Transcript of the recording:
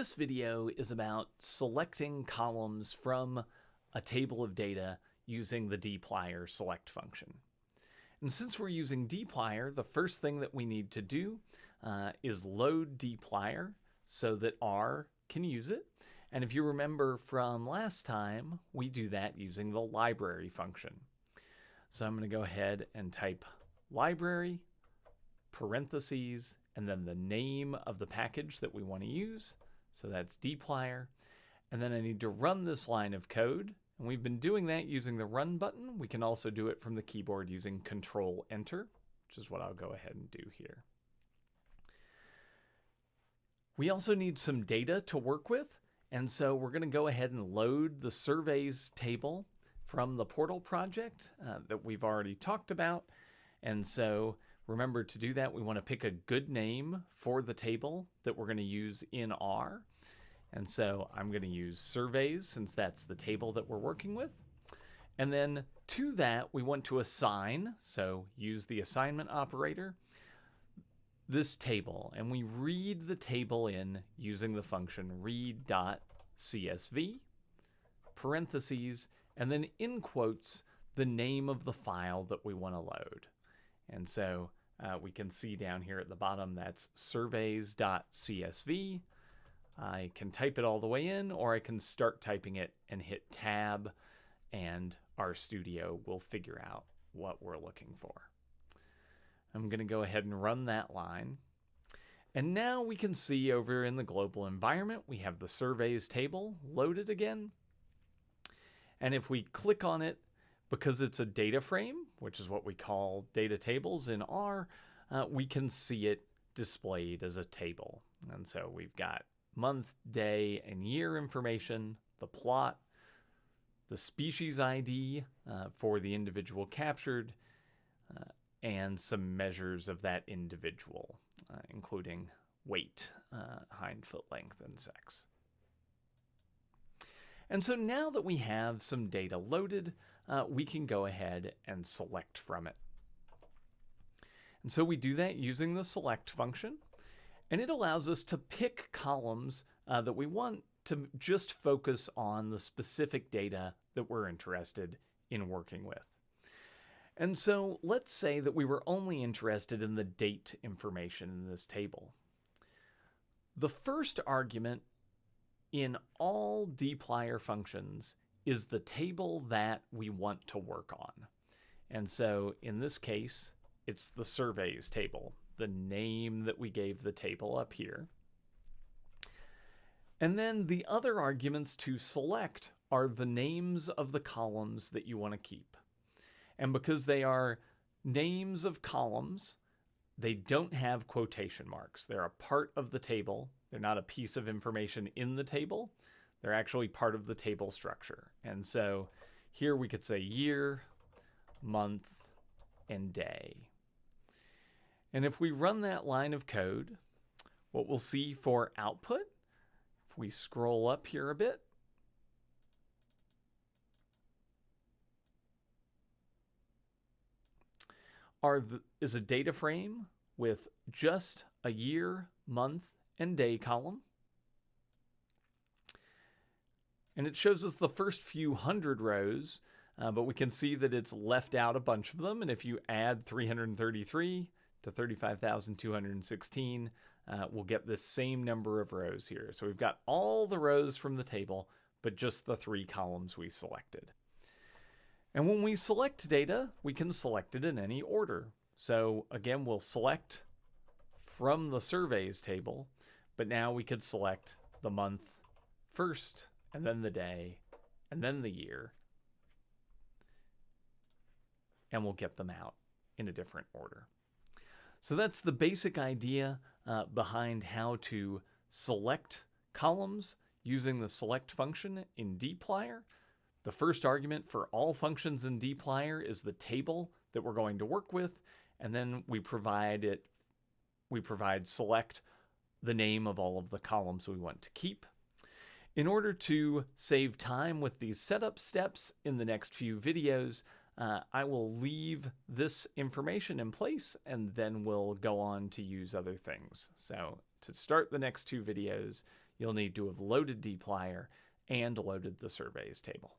This video is about selecting columns from a table of data using the dplyr select function. And since we're using dplyr, the first thing that we need to do uh, is load dplyr so that R can use it. And if you remember from last time, we do that using the library function. So I'm going to go ahead and type library, parentheses, and then the name of the package that we want to use. So that's dplyr. And then I need to run this line of code. And we've been doing that using the run button. We can also do it from the keyboard using control enter, which is what I'll go ahead and do here. We also need some data to work with. And so we're going to go ahead and load the surveys table from the portal project uh, that we've already talked about. And so remember to do that, we want to pick a good name for the table that we're going to use in R. And so I'm going to use surveys since that's the table that we're working with. And then to that, we want to assign, so use the assignment operator, this table. And we read the table in using the function read.csv, parentheses, and then in quotes, the name of the file that we want to load. And so uh, we can see down here at the bottom that's surveys.csv. I can type it all the way in, or I can start typing it and hit tab, and RStudio will figure out what we're looking for. I'm going to go ahead and run that line. And now we can see over in the global environment, we have the surveys table loaded again. And if we click on it, because it's a data frame, which is what we call data tables in R, uh, we can see it displayed as a table. And so we've got month, day, and year information, the plot, the species ID uh, for the individual captured, uh, and some measures of that individual, uh, including weight, uh, hind foot length, and sex. And so now that we have some data loaded, uh, we can go ahead and select from it. And so we do that using the select function, and it allows us to pick columns uh, that we want to just focus on the specific data that we're interested in working with. And so let's say that we were only interested in the date information in this table. The first argument in all dplyr functions is the table that we want to work on. And so in this case, it's the surveys table, the name that we gave the table up here. And then the other arguments to select are the names of the columns that you want to keep. And because they are names of columns, they don't have quotation marks. They're a part of the table. They're not a piece of information in the table. They're actually part of the table structure. And so here we could say year, month, and day. And if we run that line of code, what we'll see for output, if we scroll up here a bit, are the, is a data frame with just a year, month, and day column. And it shows us the first few hundred rows, uh, but we can see that it's left out a bunch of them. And if you add 333 to 35,216, uh, we'll get this same number of rows here. So we've got all the rows from the table, but just the three columns we selected. And when we select data, we can select it in any order. So again, we'll select from the surveys table, but now we could select the month first, and then the day, and then the year. And we'll get them out in a different order. So that's the basic idea uh, behind how to select columns using the select function in dplyr. The first argument for all functions in dplyr is the table that we're going to work with, and then we provide it we provide select the name of all of the columns we want to keep. In order to save time with these setup steps in the next few videos, uh, I will leave this information in place and then we'll go on to use other things. So to start the next two videos, you'll need to have loaded dplyr and loaded the surveys table.